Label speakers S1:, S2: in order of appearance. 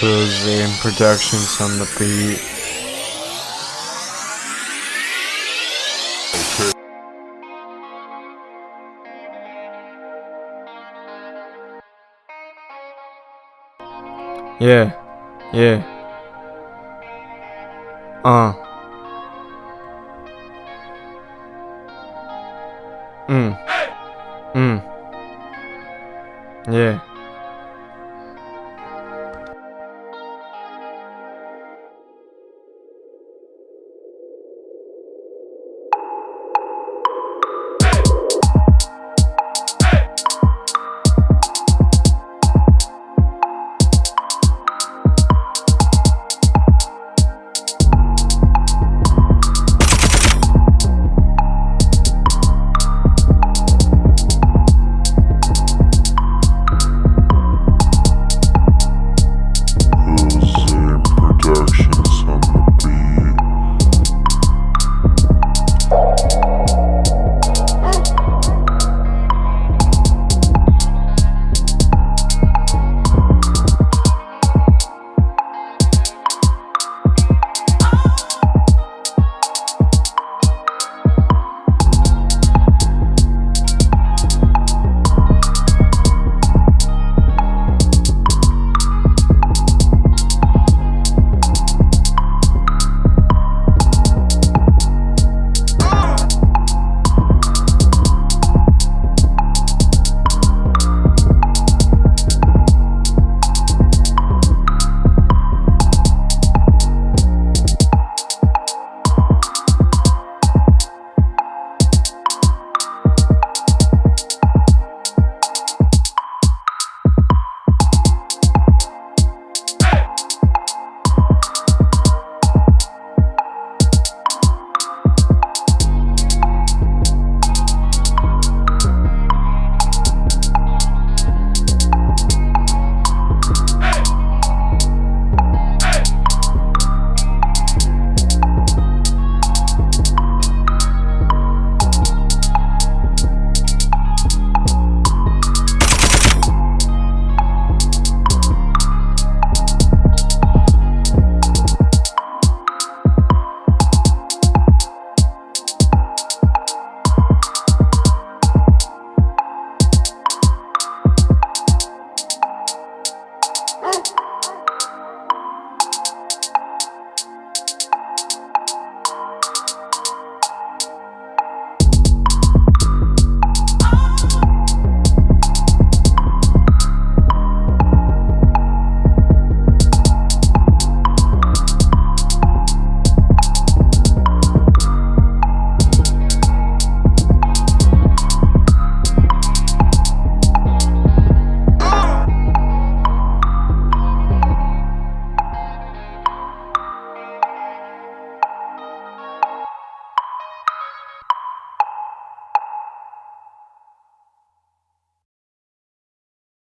S1: Boozy and Productions on the beat. Yeah, yeah. Uh. Mm. Mm. Yeah.